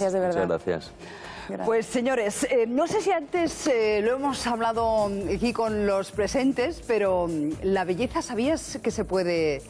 Gracias, de verdad. Muchas gracias. Pues señores, eh, no sé si antes eh, lo hemos hablado aquí con los presentes, pero mm, la belleza, ¿sabías que se puede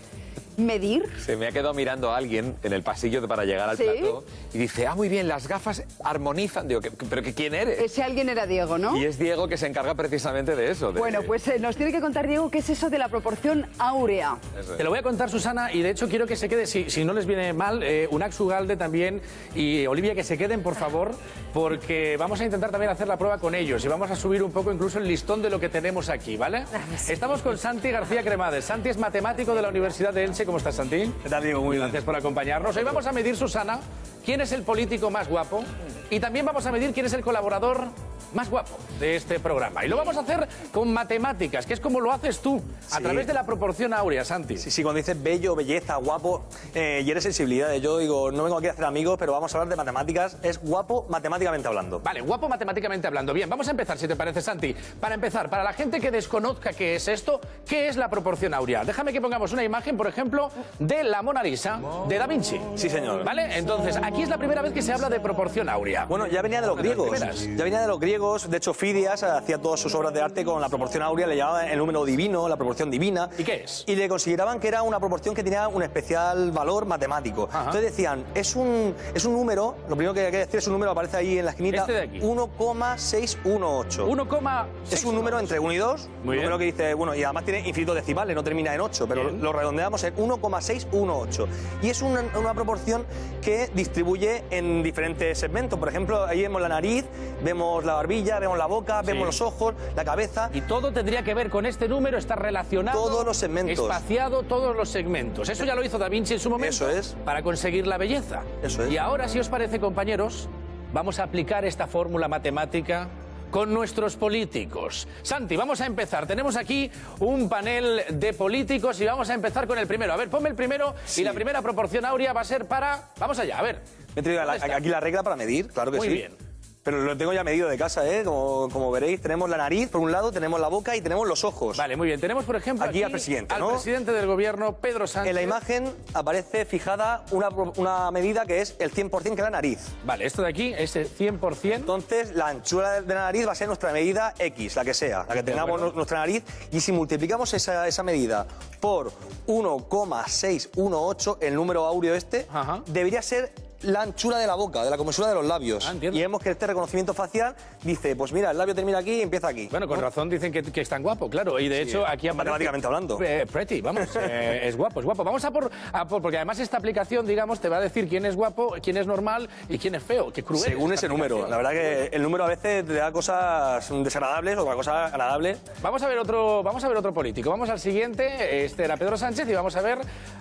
medir? Se me ha quedado mirando a alguien en el pasillo para llegar al ¿Sí? plato y dice, ah, muy bien, las gafas armonizan. Digo, ¿qué- ¿pero que quién eres? Ese alguien era Diego, ¿no? Y es Diego que se encarga precisamente de eso. de- Bueno, pues eh, nos tiene que contar Diego qué es eso de la proporción áurea. Es. Te lo voy a contar, Susana, y de hecho quiero que se quede, si, si no les viene mal, eh, Unax Ugalde también y Olivia, que se queden, por favor, porque vamos a intentar también hacer la prueba con ellos y vamos a subir un poco incluso el listón de lo que tenemos aquí, ¿vale? Estamos con Santi García Cremades. Santi es matemático de la Universidad de Elche. ¿Cómo estás, Santi? ¿Qué tal, Diego? Muy bien. Gracias por acompañarnos. Hoy vamos a medir, Susana, quién es el político más guapo y también vamos a medir quién es el colaborador más guapo de este programa. Y lo vamos a hacer con matemáticas, que es como lo haces tú, a Sí. través de la proporción áurea, Santi. Sí, sí, cuando dices bello, belleza, guapo, eh, y eres sensibilidad. Yo digo, no vengo aquí a hacer amigos, pero vamos a hablar de matemáticas. Es guapo matemáticamente hablando. Vale, guapo matemáticamente hablando. Bien, vamos a empezar, si te parece, Santi. Para empezar, para la gente que desconozca qué es esto, ¿qué es la proporción áurea? Déjame que pongamos una imagen, por ejemplo, de la Mona Lisa de Da Vinci. Sí, señor. ¿Vale? Entonces, aquí es la primera vez que se habla de proporción áurea. Bueno, ya venía de los griegos. Ya venía de los griegos. De hecho, Fidias hacía todas sus obras de arte con la proporción áurea, le llamaba el número divino, la proporción divina. ¿Y qué es? Y le consideraban que era una proporción que tenía un especial valor matemático. Ajá. Entonces decían, es un, es un número, lo primero que hay que decir es un número, aparece ahí en la esquinita, Este de aquí. 1,618. 1,6. Es un número entre 1 y 2. Muy un bien. número que dice, bueno, y además tiene infinitos decimales, no termina en 8, pero Bien. lo redondeamos en 1,618. Y es una, una proporción que distribuye en diferentes segmentos. Por ejemplo, ahí vemos la nariz, vemos la barbilla, vemos la boca, vemos los ojos, la cabeza. Y todo tendría que ver con este número, está relacionado. Todos los segmentos. Espaciado todos los segmentos. Eso ya lo hizo Da Vinci en su momento. Eso es. Para conseguir la belleza. Eso es. Y ahora, si os parece, compañeros, vamos a aplicar esta fórmula matemática con nuestros políticos. Santi, vamos a empezar. Tenemos aquí un panel de políticos y vamos a empezar con el primero. A ver, ponme el primero y la primera proporción áurea va a ser para... Vamos allá, a ver. Me he traído aquí la regla para medir, claro que Muy sí. bien. Pero lo tengo ya medido de casa, ¿eh? Como, como veréis, tenemos la nariz por un lado, tenemos la boca y tenemos los ojos. Vale, muy bien. Tenemos, por ejemplo, Aquí al presidente, al ¿no? presidente del gobierno, Pedro Sánchez. En la imagen aparece fijada una, una medida que es el 100% que es la nariz. Vale, esto de aquí es el 100%. Entonces, la anchura de la nariz va a ser nuestra medida X, la que sea, la que tengamos nuestra nariz. Y si multiplicamos esa, esa medida por 1,618, el número áureo este, Ajá. debería ser la anchura de la boca, de la comensura de los labios. Ah, y vemos que este reconocimiento facial dice, pues mira, el labio termina aquí y empieza aquí. Bueno, con ¿no? razón dicen que, que es tan guapo, claro. Y de hecho, aquí aparece- matemáticamente hablando. Eh, pretty, vamos. eh, es guapo, es guapo. Vamos a por, a por- Porque además esta aplicación, digamos, te va a decir quién es guapo, quién es normal y quién es feo. Qué cruel. Según ese número. La verdad que el número a veces te da cosas desagradables, otra cosa agradable. Vamos a ver otro, vamos a ver otro político. Vamos al siguiente. Este era Pedro Sánchez y vamos a ver,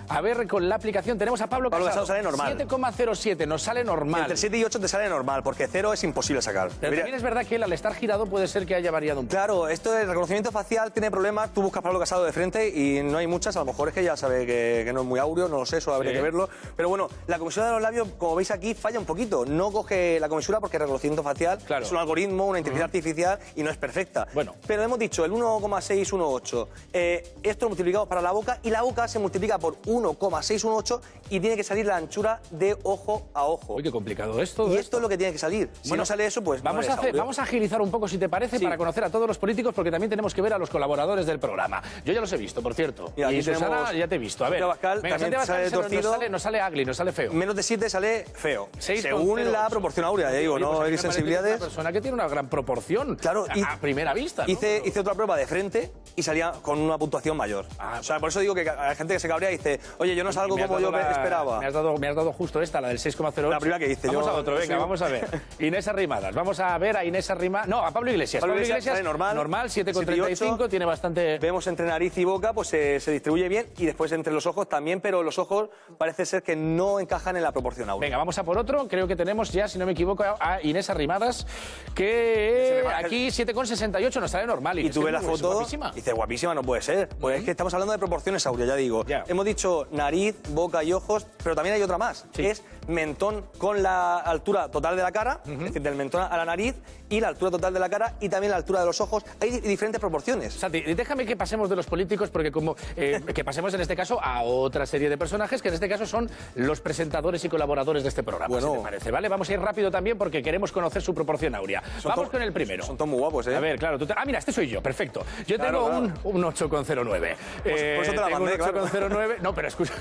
a ver con la aplicación tenemos a Pablo Pablo Casado. Casado sale normal. 7,07 nos sale normal. Entre 7 y 8 te sale normal, porque 0 es imposible sacar. Pero también es verdad que él al estar girado puede ser que haya variado un poco. Claro, esto del reconocimiento facial tiene problemas. Tú buscas Pablo Casado de frente y no hay muchas. A lo mejor es que ya sabe que, que no es muy áureo, no lo sé, eso habría Sí. que verlo. Pero bueno, la comisura de los labios, como veis aquí, falla un poquito. No coge la comisura porque el reconocimiento facial Claro. es un algoritmo, una inteligencia artificial y no es perfecta. Bueno. Pero hemos dicho el 1,618. Eh, esto lo multiplicamos para la boca y la boca se multiplica por 1,618 y tiene que salir la anchura de ojo a ojo. Uy, qué complicado es todo y esto es lo que tiene que salir. Si no sale eso, pues vamos, a hacer- vamos a agilizar un poco, si te parece, Sí. para conocer a todos los políticos, porque también tenemos que ver a los colaboradores del programa. Yo ya los he visto, por cierto. Mira, y Susana, tenemos ya te he visto. A ver, Abascal, venga, también sale torcido. Nos sale, nos sale ugly, nos sale feo. Menos de 7 sale feo. 6,08. Según la proporción áurea, ya digo, Oye, no pues hay sensibilidades. Una persona que tiene una gran proporción. Claro, a, y- a primera vista. ¿no? Hice, hice otra prueba de frente y salía con una puntuación mayor. Ah, o sea, por eso digo que hay gente que se cabrea y dice, oye, yo no salgo como yo la- esperaba. Me has, dado, me has dado justo esta, la del 6,08. La primera que hice, Vamos yo- a otro, venga, vamos a ver. Inés Arrimadas. Vamos a ver a Inés Arrimadas. No, a Pablo Iglesias. Pablo Iglesias sale normal. Normal, 7,8. 7,35. Tiene bastante. Vemos entre nariz y boca, pues se, se distribuye bien y después entre los ojos también, pero los ojos parece ser que no encajan en la proporción áurea. Venga, vamos a por otro. Creo que tenemos ya, si no me equivoco, a Inés Arrimadas, que aquí 7,68 nos sale normal. Y tú ves la foto guapísima. dices, guapísima, no puede ser. Pues es que estamos hablando de proporciones áureas, ya digo. Ya. Hemos dicho nariz, boca y ojos, pero también hay otra más, Sí. que es mentón con la altura total de la cara, es decir, del mentón a la nariz, y la altura total de la cara y también la altura de los ojos. Hay di- diferentes proporciones. Santi, déjame que pasemos de los políticos, porque como eh, que pasemos en este caso a otra serie de personajes, que en este caso son los presentadores y colaboradores de este programa, Bueno. si te parece, ¿vale? Vamos a ir rápido también porque queremos conocer su proporción áurea. Vamos con el primero. Son todos muy guapos, ¿eh? A ver, claro, tú te- Ah, mira, este soy yo, perfecto. Yo Claro, tengo claro. Un, un 8,09. por eso te la tengo mandé, un 8,09. No, pero escucha.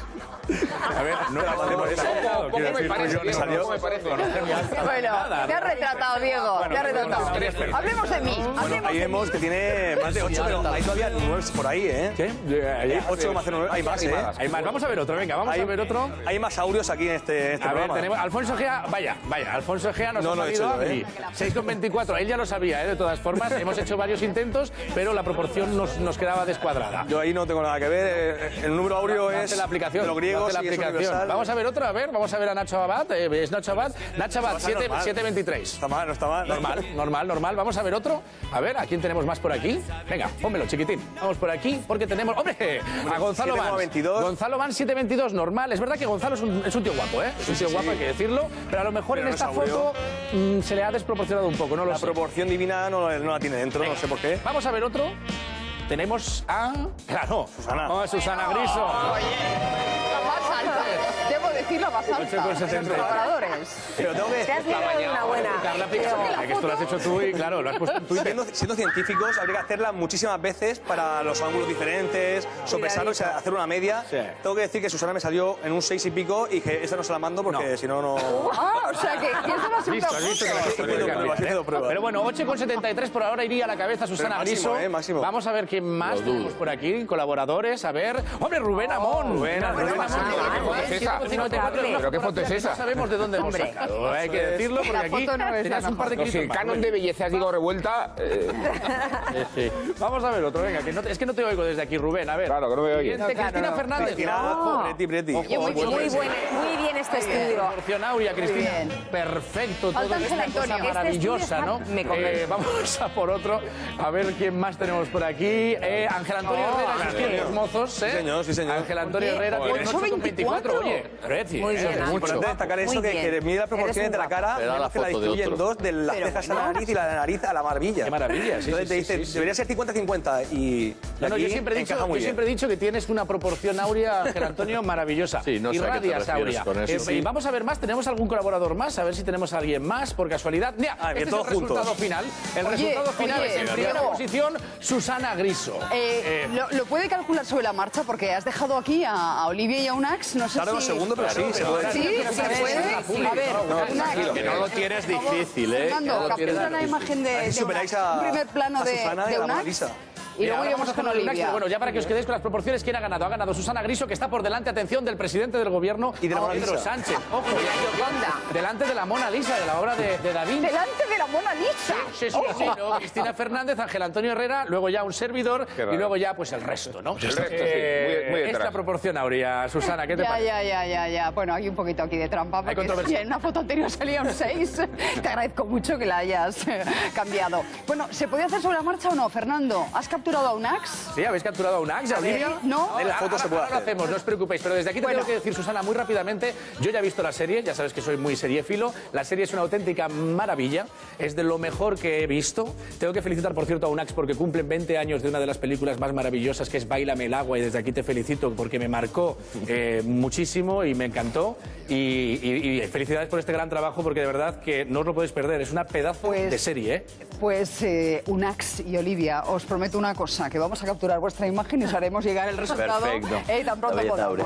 A ver, no la mandé por eso. Claro, ¿Cómo quiero me parece, Diego? no- ¿Cómo me parece? Bueno, te has no. retratado, Diego. Bueno, te has retratado. Hablemos de mí. Bueno, Hablemos ahí vemos que tiene más de 8, pero hay todavía 9 por ahí, ¿eh? ¿Qué? Hay Ya. 8,09, hay más, ¿eh? Hay más. Vamos a ver otro, venga, vamos Hay, a ver otro. hay más audios aquí en este, en este A ver, programa. tenemos Alfonso Gea, vaya, vaya, Alfonso Gea nos No ha lo he salido hecho yo. ¿eh? 6,24, él ya lo sabía, ¿eh? de todas formas, hemos hecho varios intentos, pero la proporción nos, nos quedaba descuadrada. Yo ahí no tengo nada que ver. eh, El número áureo Hace es la aplicación. de los griegos la y es aplicación. Vamos a ver otra, a ver, vamos a ver a Nacho Abad, eh, es Nacho Abad, Nacho Abad, va a ser 7, normal. 7,23. Está mal, no está mal. Normal, normal, normal. Vamos a ver otro. A ver, ¿a quién tenemos más por aquí? Venga, pónmelo, chiquitín. Vamos por aquí porque tenemos. ¡Hombre! A Gonzalo. 7,22. Gonzalo Vans, 722, normal. Es verdad que Gonzalo es un, es un tío guapo, ¿eh? Es un tío guapo, hay que decirlo. Pero a lo mejor Pero en esta foto mm, se le ha desproporcionado un poco, no lo La sé. proporción divina no, no la tiene dentro, no sé por qué. Vamos a ver otro. Tenemos a. Claro. Susana. Oh, Susana Griso. La más alta. Debo decir la más alta. 8,70. Los colaboradores. Pero tengo que Te has librado una buena. Carla que esto lo has hecho tú y claro, lo has puesto en Twitter. siendo, siendo científicos, habría que hacerla muchísimas veces para los ángulos diferentes, sopesarlo y hacer una media. Sí. Tengo que decir que Susana me salió en un 6 y pico y que esta no se la mando porque No. si no, no. Ah, o sea que ¿quién se va a hacer Listo, una listo, que ¿eh? prueba. Pero bueno, 8,73 por ahora iría a la cabeza Susana máximo, Griso. eh, máximo. Vamos a ver quién más tenemos por aquí, colaboradores. A ver. ¡Hombre, Rubén Amón! Rubén, Rubén Amón, Amón. que ¿Qué foto es esa? 154, una ¿Pero qué foto es esa? No sabemos de dónde hemos sacado. Hay que decirlo porque aquí tenías un par de clips el canon de belleza, digo, revuelta. eh, Vamos a ver otro, venga, que no te- es que no te oigo desde aquí, Rubén. A ver. Claro, que no me. Siguiente, Cristina Fernández. Muy bien este estudio. Áurea, Cristina. Perfecto, todo Falta es Ángel una cosa. Este maravillosa, ¿no? Eh, vamos a por otro. A ver quién más tenemos por aquí. Eh, Ángel Antonio Oh, Herrera, los mozos, ¿eh? Sí, señor, sí, señor. Ángel Antonio Herrera tiene 8,24. 8,24. Oye, Muy eh, bien, Es importante destacar eso, Muy que, bien. que mide las proporciones de la cara, vemos que la foto de distribuye en otro. dos, de las Pero cejas a la nariz y la nariz a la barbilla. Qué maravilla, sí, Entonces sí, te sí, dice, sí, sí. debería ser 50-50 y No, yo siempre, he dicho, yo siempre he dicho que tienes una proporción áurea, Ángel Antonio, maravillosa. Sí, no sé Irradias áurea. con eso. Eh, Sí. y vamos a ver más, ¿tenemos algún colaborador más? A ver si tenemos a alguien más, por casualidad. Mira, Ah, este es el resultado final. El resultado final es en primera posición Susana Griso. Eh, ¿lo, puede calcular sobre la marcha? Porque has dejado aquí a, Olivia y a Unax. No sé si... segundo, pero sí, se puede. Sí, se a ver, puede. A ver, que no lo tienes difícil, ¿eh? Fernando, captura la difícil. imagen de, Un primer plano de, Susana y. Y luego ahora iremos con hacer el Unax, Olivia. pero bueno, ya para que os quedéis con las proporciones, ¿quién ha ganado? Ha ganado Susana Griso, que está por delante, atención, del presidente del gobierno, Y de la Mona Pedro Lisa. Sánchez. Ojo, delante de la Mona Lisa, de la obra de, de Da Vinci. Delante de la Mona Lisa. Sí, sí, sí, ¿no? Cristina Fernández, Ángel Antonio Herrera, luego ya un servidor y luego ya pues el resto, ¿no? El resto, sí, Eh, muy- muy Esta detrás. proporción áurea, Susana, ¿qué te Ya, parece? ya, ya, ya, ya. Bueno, hay un poquito aquí de trampa, porque si en una foto anterior salía un 6, te agradezco mucho que la hayas eh, cambiado. Bueno, ¿se podía hacer sobre la marcha o no, Fernando? ¿Has capturado a Unax? Sí, ¿habéis capturado a un Axe, Olivia? no. En la foto se puede ahora lo hacer. hacemos, no os preocupéis. Pero desde aquí te Bueno. tengo que decir, Susana, muy rápidamente, yo ya he visto la serie, ya sabes que soy muy seriéfilo. La serie es una auténtica maravilla, es de lo mejor que he visto. Tengo que felicitar, por cierto, a Unax porque cumplen 20 años de una de las películas más maravillosas, que es Bailame el agua, y desde aquí te felicito porque me marcó eh, muchísimo y me encantó. Y, y- y felicidades por este gran trabajo porque de verdad que no os lo podéis perder, es una pedazo Pues- de serie, ¿eh? Pues eh, Unax y Olivia, os prometo una cosa, que vamos a capturar vuestra imagen y os haremos llegar el resultado Perfecto. eh, tan pronto podamos.